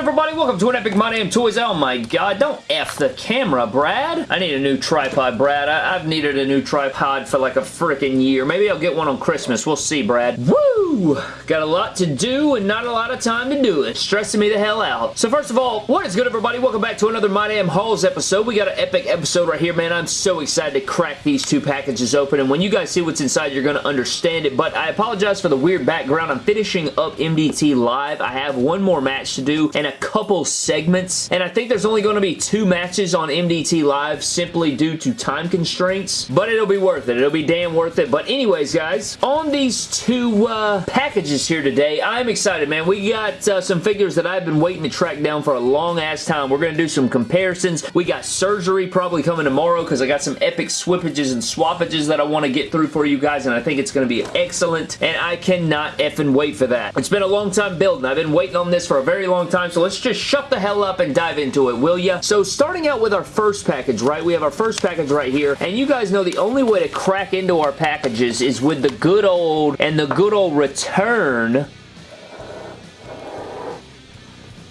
everybody? Welcome to an Epic My Damn Toys. Oh my god, don't F the camera, Brad. I need a new tripod, Brad. I have needed a new tripod for like a freaking year. Maybe I'll get one on Christmas. We'll see, Brad. Woo! Got a lot to do and not a lot of time to do it. Stressing me the hell out. So first of all, what is good, everybody? Welcome back to another My Damn Hauls episode. We got an epic episode right here, man. I'm so excited to crack these two packages open, and when you guys see what's inside, you're going to understand it, but I apologize for the weird background. I'm finishing up MDT Live. I have one more match to do and a couple segments. And I think there's only going to be two matches on MDT Live simply due to time constraints. But it'll be worth it. It'll be damn worth it. But anyways, guys, on these two uh, packages here today, I'm excited, man. We got uh, some figures that I've been waiting to track down for a long-ass time. We're going to do some comparisons. We got surgery probably coming tomorrow because I got some epic swippages and swappages that I want to get through for you guys, and I think it's going to be excellent, and I cannot effing wait for that. It's been a long time building. I've been waiting on this for a very long time, so let's just shut the hell up and dive into it, will ya? So starting out with our first package, right? We have our first package right here, and you guys know the only way to crack into our packages is with the good old and the good old return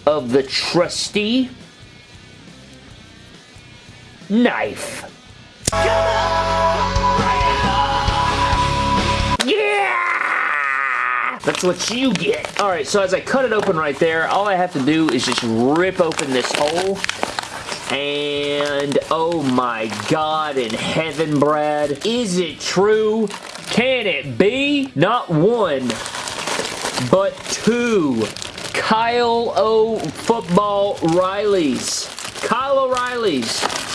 of the trusty knife. That's what you get. Alright, so as I cut it open right there, all I have to do is just rip open this hole. And, oh my god in heaven, Brad. Is it true? Can it be? Not one, but two Kyle O. Football Rileys. Kyle O'Reilly's.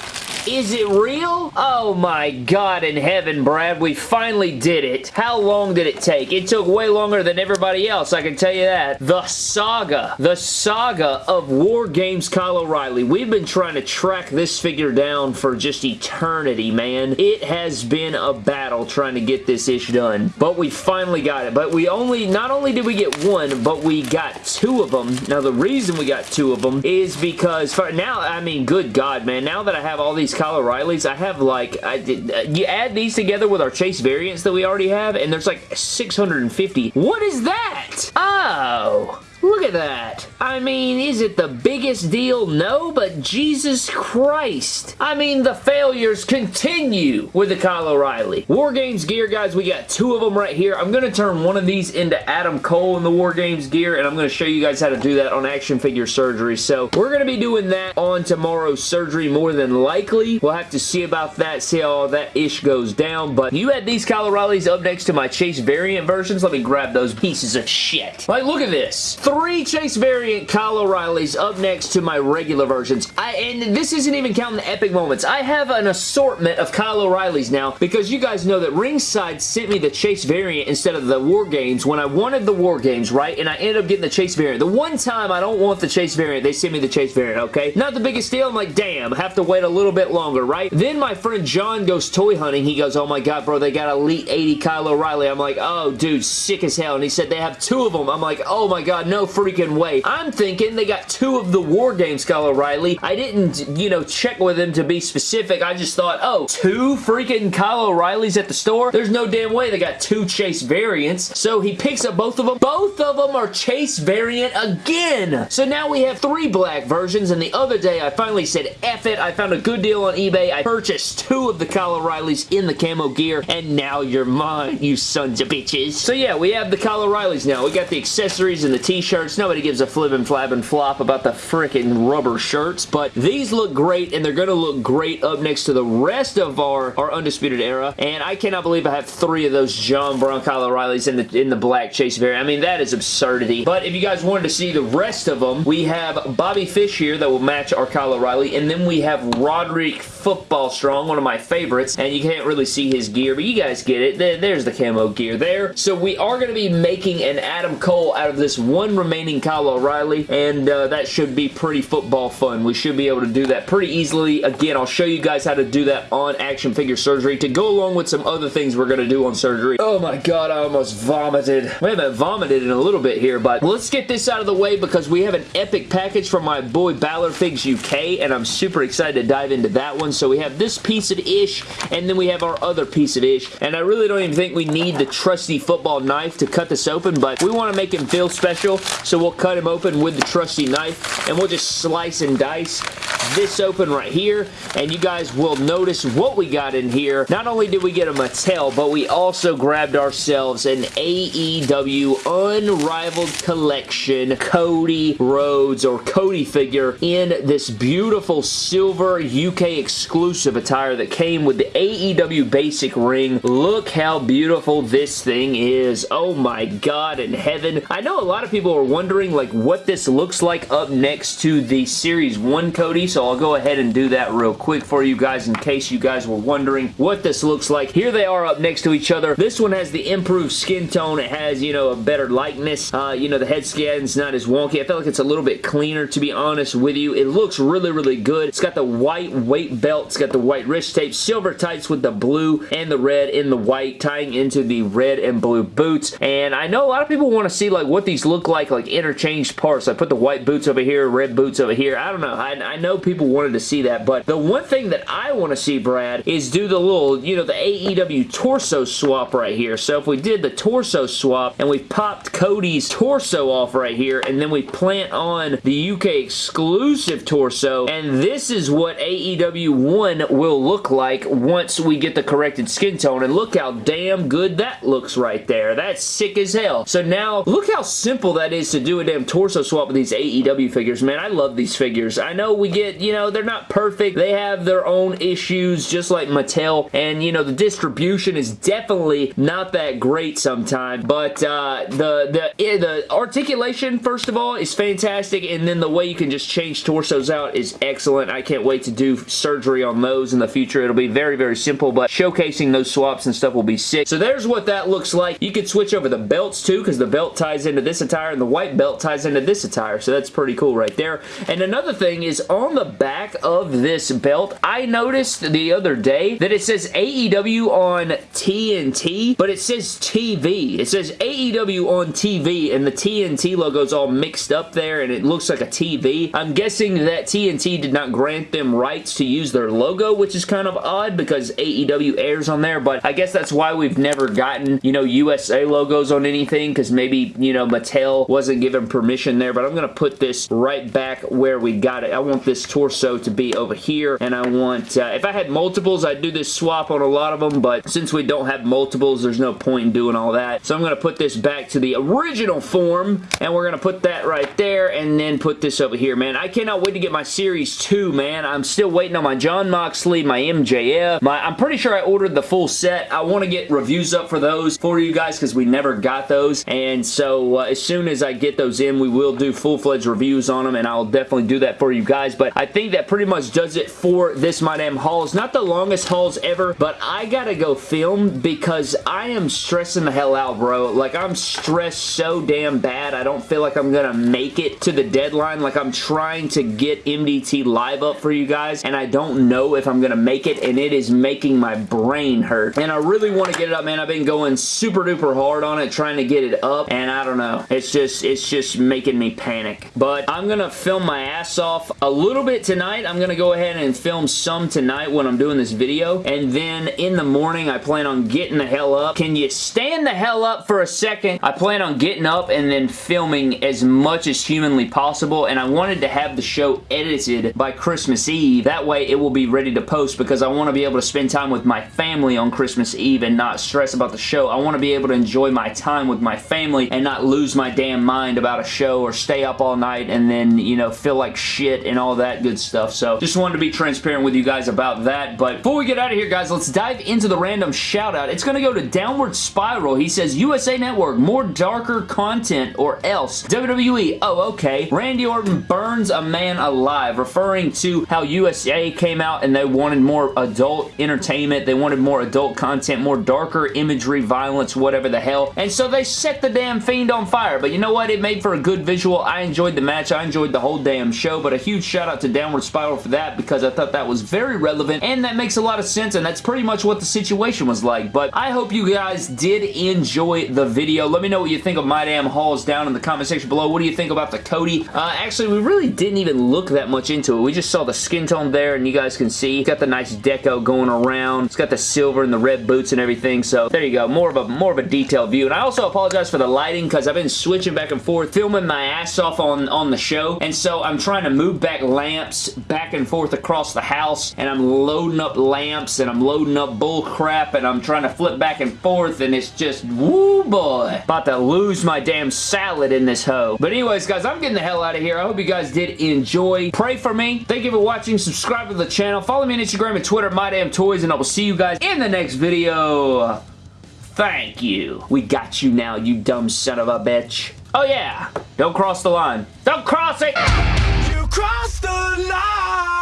Is it real? Oh my god in heaven, Brad. We finally did it. How long did it take? It took way longer than everybody else, I can tell you that. The saga. The saga of War Games Kyle O'Reilly. We've been trying to track this figure down for just eternity, man. It has been a battle trying to get this ish done. But we finally got it. But we only, not only did we get one, but we got two of them. Now, the reason we got two of them is because, for now, I mean, good God, man. Now that I have all these Kyle O'Reillys. I have like, I did, uh, you add these together with our Chase variants that we already have, and there's like 650. What is that? Oh. Look at that. I mean, is it the biggest deal? No, but Jesus Christ. I mean, the failures continue with the Kyle O'Reilly. War Games gear, guys, we got two of them right here. I'm going to turn one of these into Adam Cole in the War Games gear, and I'm going to show you guys how to do that on Action Figure Surgery. So, we're going to be doing that on tomorrow's surgery more than likely. We'll have to see about that, see how all that ish goes down, but you had these Kyle O'Reillys up next to my Chase variant versions. Let me grab those pieces of shit. Like, look at this Chase variant Kyle O'Reillys up next to my regular versions. I, and this isn't even counting the epic moments. I have an assortment of Kyle O'Reillys now because you guys know that Ringside sent me the Chase variant instead of the War Games when I wanted the War Games, right? And I ended up getting the Chase variant. The one time I don't want the Chase variant, they sent me the Chase variant, okay? Not the biggest deal. I'm like, damn, have to wait a little bit longer, right? Then my friend John goes toy hunting. He goes, oh my god, bro, they got Elite 80 Kyle O'Reilly. I'm like, oh, dude, sick as hell. And he said they have two of them. I'm like, oh my god, no freaking way. I'm thinking they got two of the War Games Kyle O'Reilly. I didn't, you know, check with him to be specific. I just thought, oh, two freaking Kyle O'Reillys at the store? There's no damn way they got two Chase variants. So he picks up both of them. Both of them are Chase variant again. So now we have three black versions, and the other day I finally said, F it. I found a good deal on eBay. I purchased two of the Kyle O'Reillys in the camo gear, and now you're mine, you sons of bitches. So yeah, we have the Kyle O'Reillys now. We got the accessories and the t-shirts. Nobody gives a flip and flab and flop about the freaking rubber shirts, but these look great, and they're going to look great up next to the rest of our, our Undisputed Era, and I cannot believe I have three of those John Brown Kyle O'Reillys in the, in the black Chase variant. I mean, that is absurdity, but if you guys wanted to see the rest of them, we have Bobby Fish here that will match our Kyle O'Reilly, and then we have Roderick Football Strong, one of my favorites, and you can't really see his gear, but you guys get it. There's the camo gear there. So we are going to be making an Adam Cole out of this one remaining Kyle O'Reilly, and uh, that should be pretty football fun. We should be able to do that pretty easily. Again, I'll show you guys how to do that on Action Figure Surgery to go along with some other things we're going to do on surgery. Oh my god, I almost vomited. We haven't vomited in a little bit here, but let's get this out of the way because we have an epic package from my boy Ballard Figs UK, and I'm super excited to dive into that one. So we have this piece of ish, and then we have our other piece of ish, and I really don't even think we need the trusty football knife to cut this open, but we want to make him feel special, so we'll cut him open with the trusty knife, and we'll just slice and dice this open right here, and you guys will notice what we got in here. Not only did we get a Mattel, but we also grabbed ourselves an AEW Unrivaled Collection Cody Rhodes or Cody figure in this beautiful silver UK exclusive attire that came with the AEW basic ring. Look how beautiful this thing is. Oh my god in heaven. I know a lot of people are wondering like what this looks like up next to the Series 1 Cody, so I'll go ahead and do that real quick for you guys in case you guys were wondering what this looks like. Here they are up next to each other. This one has the improved skin tone. It has, you know, a better likeness. Uh, you know, the head scan's not as wonky. I feel like it's a little bit cleaner, to be honest with you. It looks really, really good. It's got the white weight belt. It's got the white wrist tape. Silver tights with the blue and the red in the white, tying into the red and blue boots. And I know a lot of people want to see, like, what these look like, like, interchanged parts. I put the white boots over here, red boots over here. I don't know. I, I know people wanted to see that, but the one thing that I want to see, Brad, is do the little, you know, the AEW torso swap right here. So if we did the torso swap and we popped Cody's torso off right here and then we plant on the UK exclusive torso and this is what AEW 1 will look like once we get the corrected skin tone and look how damn good that looks right there. That's sick as hell. So now look how simple that is to do a damn torso swap with these AEW figures. Man, I love these figures. I know we get, you know, they're not perfect. They have their own issues just like Mattel and, you know, the distribution is definitely not that great sometimes, but uh, the, the, the articulation, first of all, is fantastic, and then the way you can just change torsos out is excellent. I can't wait to do surgery on those in the future. It'll be very, very simple, but showcasing those swaps and stuff will be sick. So there's what that looks like. You could switch over the belts too, because the belt ties into this attire, and the white belt ties into this attire, so that's pretty cool right there. And another thing is on the back of this belt, I noticed the other day that it says AEW on TNT, but it says TV. It says AEW on TV, and the TNT logo's all mixed up there, and it looks like a TV. I'm guessing that TNT did not grant them rights to use their logo, which is kind of odd because AEW airs on there, but I guess that's why we've never gotten, you know, USA logos on anything, because maybe, you know, Mattel wasn't given permission there, but I'm going to put this right back where we got it. I want this torso to be over here, and I want, uh, if I had multiples, I'd do this swap on a lot of them, but since we don't have multiples, there's no point in doing all that. So I'm going to put this back to the original form, and we're going to put that right there, and then put this over here, man. I cannot wait to get my Series 2, man. I'm still waiting on my Jon Moxley, my MJF. My, I'm pretty sure I ordered the full set. I want to get reviews up for those for you guys because we never got those, and so uh, as soon as I get those in, we will do full-fledged reviews on them, and I'll definitely do that for you guys, but I think that pretty much does it for this My Damn Hauls. Not the longest hauls ever, but I gotta go film because I am stressing the hell out, bro. Like, I'm stressed so damn bad. I don't feel like I'm gonna make it to the deadline. Like, I'm trying to get MDT live up for you guys, and I don't know if I'm gonna make it, and it is making my brain hurt. And I really want to get it up, man. I've been going super duper hard on it, trying to get it up, and I don't know. It's just, it's just making me panic. But I'm gonna film my ass off a little bit tonight. I'm gonna go ahead and film some tonight when I'm doing this video, and then in the morning, I plan on getting the hell up. Can you stand the hell up for a second? I plan on getting up and then filming as much as humanly possible, and I wanted to have the show edited by Christmas Eve. That way, it will be ready to post because I want to be able to spend time with my family on Christmas Eve and not stress about the show. I want to be able to enjoy my time with my family and not lose my damn mind about a show or stay up all night and then, you know, feel like shit and all that good stuff. So, just wanted to be transparent with you guys about that. But before we get out of here, guys, let's dive into the random shout out. It's going to go to Downward Spiral. He says, USA Network, more darker content or else. WWE, oh, okay. Randy Orton burns a man alive, referring to how USA came out and they wanted more adult entertainment. They wanted more adult content, more darker imagery, violence, whatever the hell. And so they set the damn Fiend on fire. But you know what? It made for a good visual. I enjoyed the match. I enjoyed the whole damn show. But a huge shout out to to Downward Spiral for that because I thought that was very relevant and that makes a lot of sense and that's pretty much what the situation was like. But I hope you guys did enjoy the video. Let me know what you think of My Damn Hauls down in the comment section below. What do you think about the Cody? Uh, actually, we really didn't even look that much into it. We just saw the skin tone there and you guys can see. It's got the nice deco going around. It's got the silver and the red boots and everything. So there you go. More of a more of a detailed view. And I also apologize for the lighting because I've been switching back and forth, filming my ass off on, on the show. And so I'm trying to move back lamps back and forth across the house. And I'm loading up lamps and I'm loading up bull crap and I'm trying to flip back and forth and it's just, woo boy. About to lose my damn salad in this hoe. But anyways, guys, I'm getting the hell out of here. I hope you guys did enjoy. Pray for me. Thank you for watching. Subscribe to the channel. Follow me on Instagram and Twitter, My Damn Toys, and I will see you guys in the next video. Thank you. We got you now, you dumb son of a bitch. Oh yeah, don't cross the line. Don't cross it! You crossed the line,